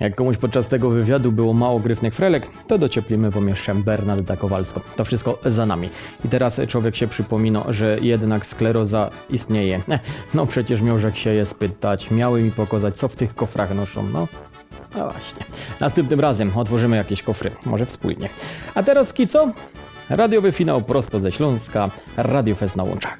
Jak komuś podczas tego wywiadu było mało gryfnych frelek, to docieplimy wam jeszcze Bernarda Kowalską. To wszystko za nami. I teraz człowiek się przypomina, że jednak skleroza istnieje. No przecież miążek się je spytać, miały mi pokazać, co w tych kofrach noszą. No, no właśnie. Następnym razem otworzymy jakieś kofry, może wspólnie. A teraz Kico? Radiowy finał prosto ze Śląska, Radio Fest na Łączach.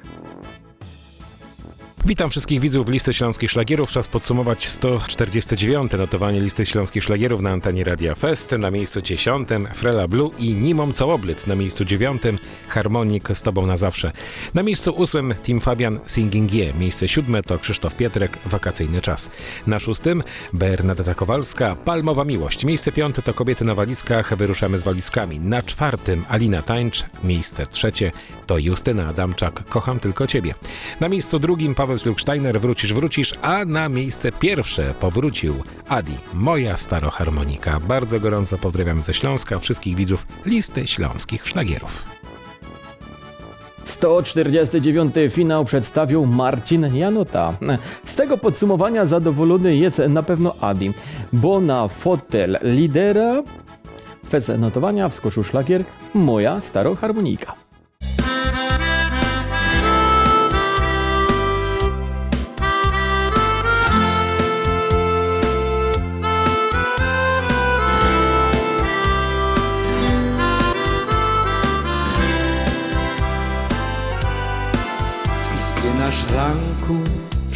Witam wszystkich widzów listy śląskich szlagierów. Czas podsumować 149. notowanie listy śląskich szlagierów na antenie Radia Fest. Na miejscu 10 Frela Blue i Nimom Całoblic. Na miejscu 9 Harmonik z Tobą na zawsze. Na miejscu 8 Tim Fabian Singing Je. Miejsce 7 to Krzysztof Pietrek Wakacyjny czas. Na szóstym Bernadetta Kowalska Palmowa Miłość. Miejsce 5 to Kobiety na walizkach. Wyruszamy z walizkami. Na czwartym Alina Tańcz. Miejsce trzecie to Justyna Adamczak Kocham tylko Ciebie. Na miejscu drugim Paweł Sluksteiner Wrócisz, wrócisz, a na miejsce pierwsze powrócił Adi, moja staroharmonika. Bardzo gorąco pozdrawiamy ze Śląska wszystkich widzów listy śląskich szlagierów. 149 finał przedstawił Marcin Janota. Z tego podsumowania zadowolony jest na pewno Adi, bo na fotel lidera bez notowania wskoczył szlagier Moja staroharmonika.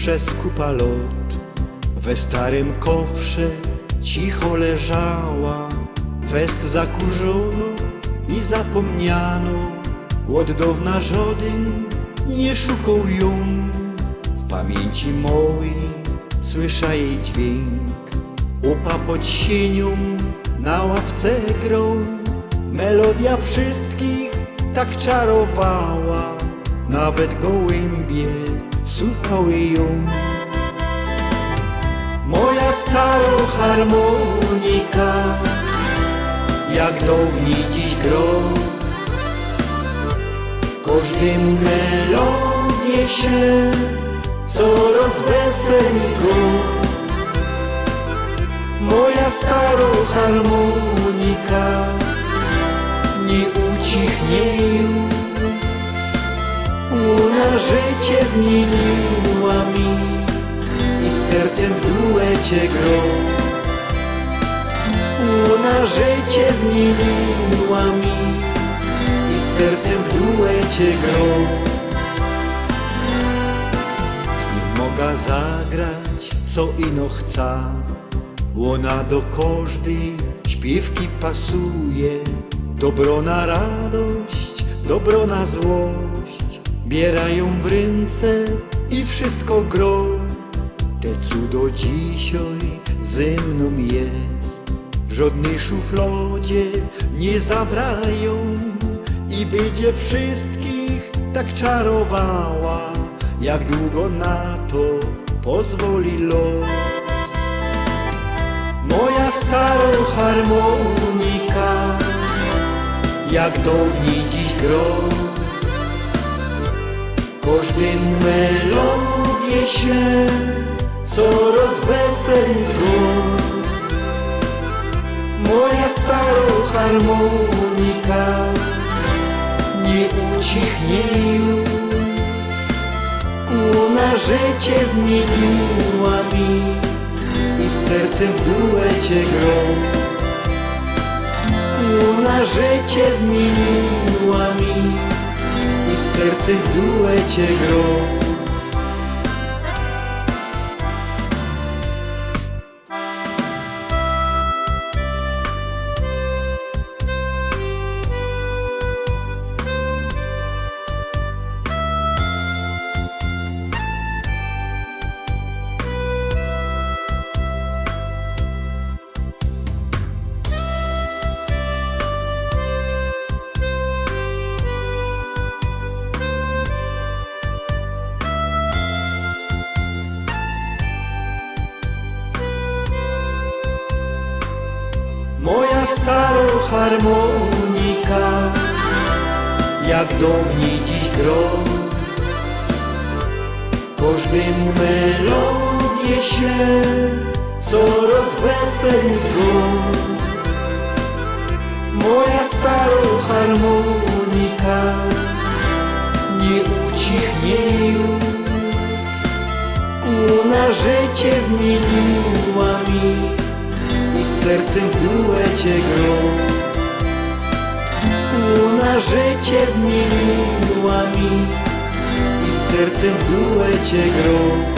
Przez kupa lot. We starym kofrze cicho leżała Fest zakurzono i zapomniano. Od dawna żaden nie szukał ją. W pamięci mojej słysza jej dźwięk. Upa pod sienią na ławce grą. Melodia wszystkich tak czarowała, nawet gołębie słuchały ją. Moja staro harmonika, jak dawniej dziś gro, każdemu melodię śle, co rozweseli go. Moja staro harmonika nie ucichnie już. Ona życie zmieniła mi i z sercem w duecie gro. Ona życie zmieniła mi i z sercem w duecie gro. Z nią mogę zagrać, co ino chca. Ona do każdej śpiewki pasuje. Dobro na radość, dobro na złość. Bierają w ręce i wszystko gro. Te cudo dzisiaj ze mną jest. W żadnej szuflodzie nie zawrają i będzie wszystkich tak czarowała, jak długo na to pozwoli los. Moja stara harmonika, jak dawniej dziś gro. Każdym melodię śle, co rozweseli go. Moja stara harmonika nie ucichnie już. Ona życie zmieniła mi i z sercem w duecie gro. Ona życie zmieniła mi sercem w duecie gro. Harmonika, jak dawniej dziś gro. Każdemu melodię śle, co rozweseli go. Moja stara harmonika nie ucichnie już. Ona życie zmieniła mi z sercem w duecie gro. Ona życie zmieniła mi i z sercem w duecie gro.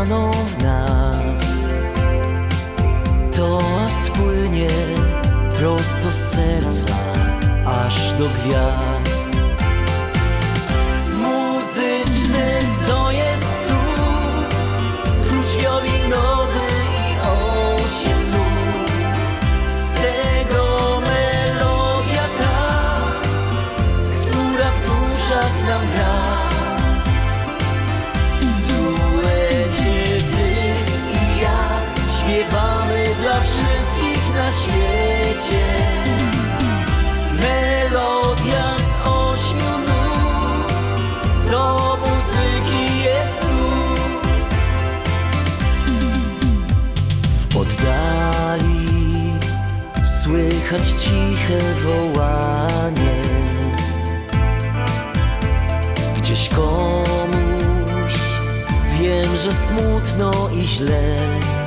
Zostaną w nas. Toast płynie prosto z serca aż do gwiazd. Muzyczny to jest cud Klucz wiolinowy i osiem nut. Z tego melodia ta która w duszach nam gra. Świecie. Melodia z ośmiu nut, do muzyki jest cud. W oddali słychać ciche wołanie. Gdzieś komuś wiem, że smutno i źle.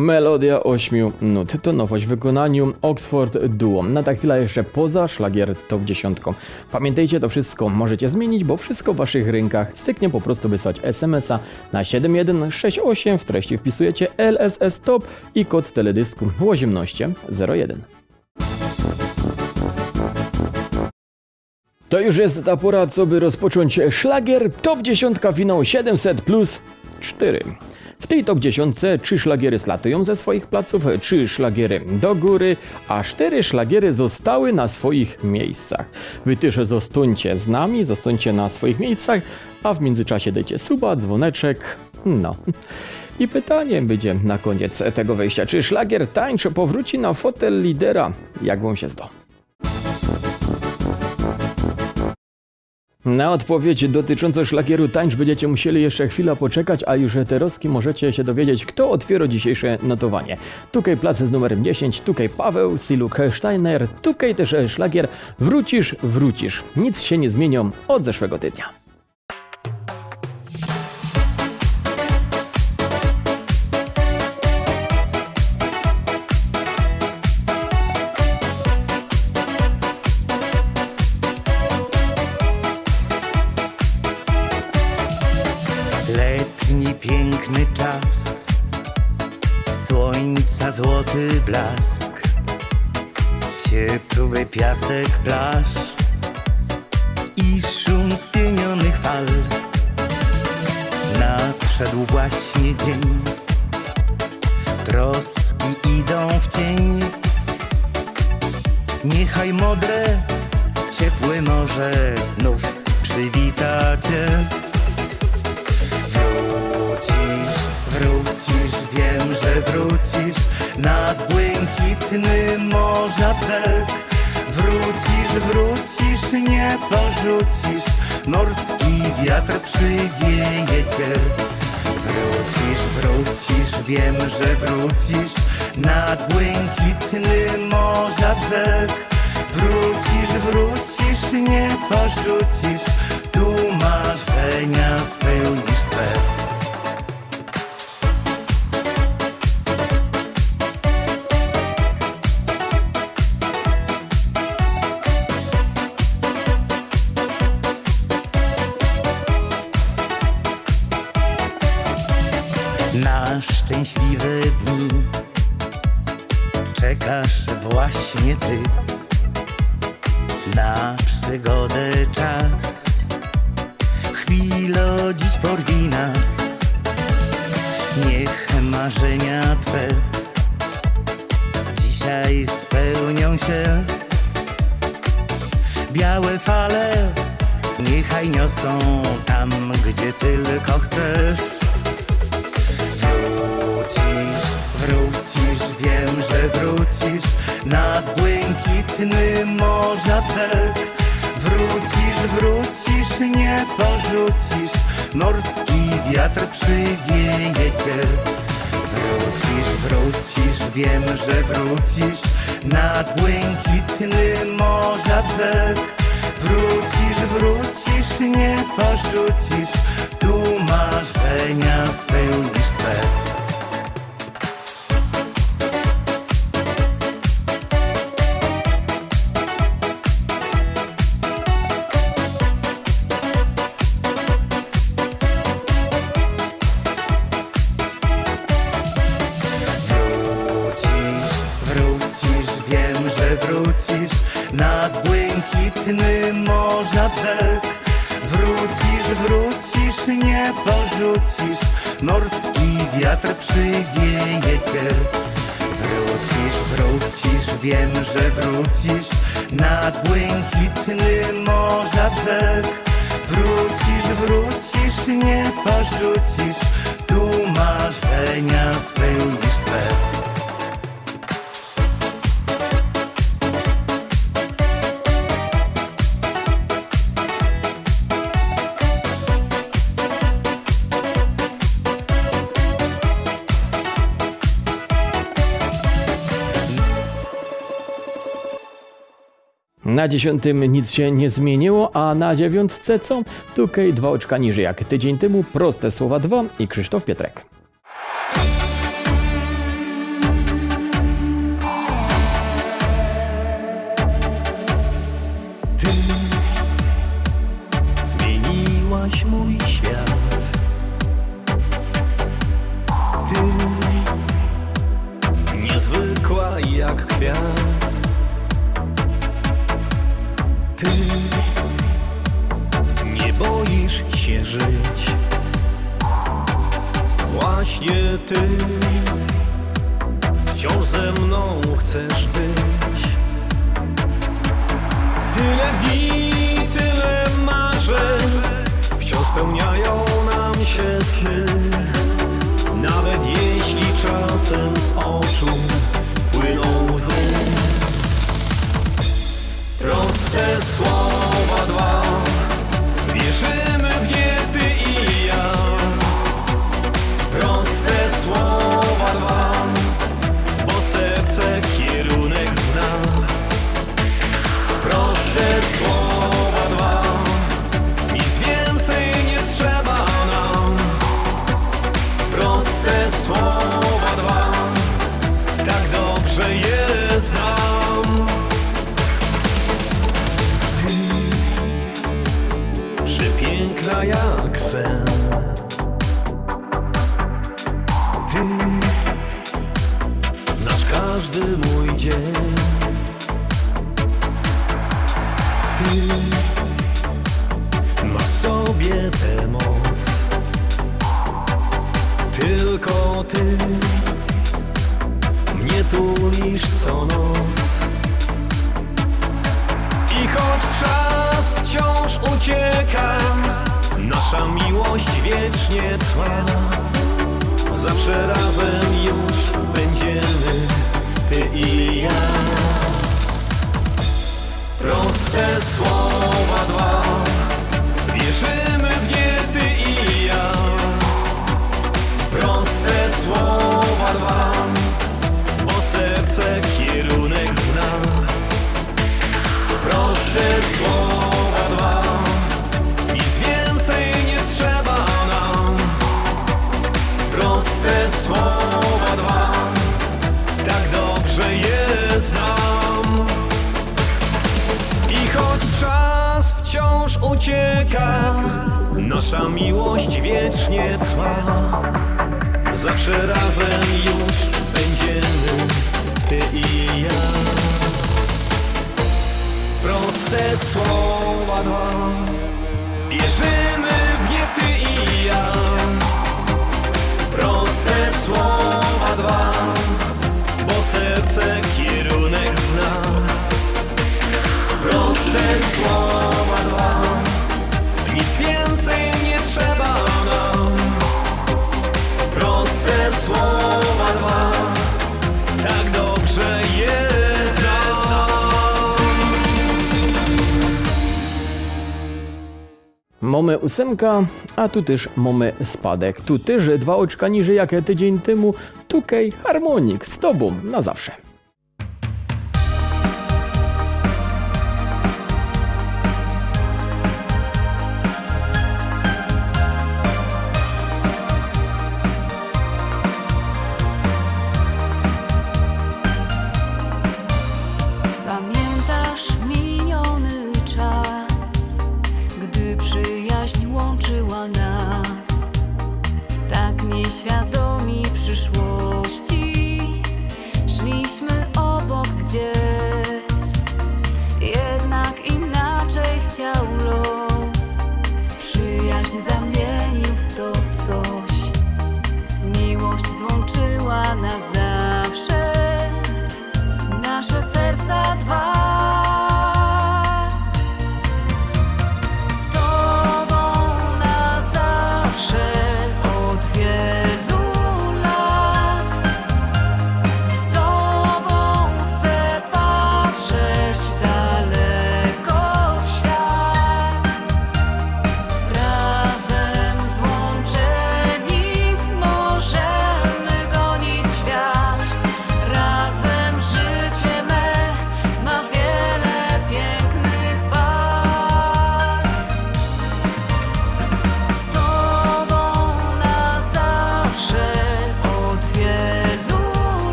Melodia 8 nut to nowość w wykonaniu Oxford Duo. Na ta chwila jeszcze poza szlagier top 10. Pamiętajcie, to wszystko możecie zmienić, bo wszystko w waszych rękach. Styknie po prostu wysłać SMS-a na 7168. W treści wpisujecie LSS Top i kod teledysku Łoziemnoście 01. To już jest ta pora, co by rozpocząć szlagier top 10 finał 700 plus 4. W tej top 10 trzy szlagiery slatują ze swoich placów, trzy szlagiery do góry, a cztery szlagiery zostały na swoich miejscach. Wy też zostańcie z nami, zostańcie na swoich miejscach, a w międzyczasie dajcie suba, dzwoneczek, no. I pytanie będzie na koniec tego wejścia, czy szlagier tańcz powróci na fotel lidera? Jak wam się zda? Na odpowiedź dotyczącą szlagieru tańcz będziecie musieli jeszcze chwilę poczekać, a już teroski możecie się dowiedzieć, kto otwiera dzisiejsze notowanie. Tutaj plac z numerem 10, tutaj Paweł, Siluk Steiner, tutaj też szlagier Wrócisz, wrócisz. Nic się nie zmienią od zeszłego tygodnia. Blask, ciepły piasek plaż i szum spienionych fal. Nadszedł właśnie dzień, troski idą w cień. Niechaj modre, ciepłe morze znów przywita cię. Wrócisz, wrócisz, wiem, że wrócisz nad błękitny morza brzeg. Wrócisz, wrócisz, nie porzucisz, morski wiatr przywieje cię. Wrócisz, wrócisz, wiem, że wrócisz nad błękitny morza brzeg. Wrócisz, wrócisz, nie porzucisz, Białe fale niechaj niosą tam, gdzie tylko chcesz. Wrócisz, wrócisz, wiem, że wrócisz nad błękitny morza brzeg. Wrócisz, wrócisz, nie porzucisz, morski wiatr przywieje cię. Wrócisz, wrócisz, wiem, że wrócisz nad błękitny morza brzeg. Wrócisz, wrócisz, nie porzucisz, tu marzenia spełnisz. Morski wiatr przywieje cię. Wrócisz, wrócisz, wiem, że wrócisz nad błękitny morza brzeg. Wrócisz, wrócisz, nie porzucisz, tu marzenia Na dziesiątym nic się nie zmieniło, a na dziewiątce co? Tukej dwa oczka niżej jak tydzień temu, proste słowa dwa i Krzysztof Pietrek. Właśnie ty. Wciąż ze mną chcesz być. Tyle dni, tyle marzeń Wciąż spełniają nam się sny. Nawet jeśli czasem z oczu płyną łzy. Proste słowa dwa Proste słowa dwa. Wierzymy mamy ósemka, a tu też mamy spadek. Tu też dwa oczka niżej jak tydzień temu. Tukej Harmonik z Tobą na zawsze.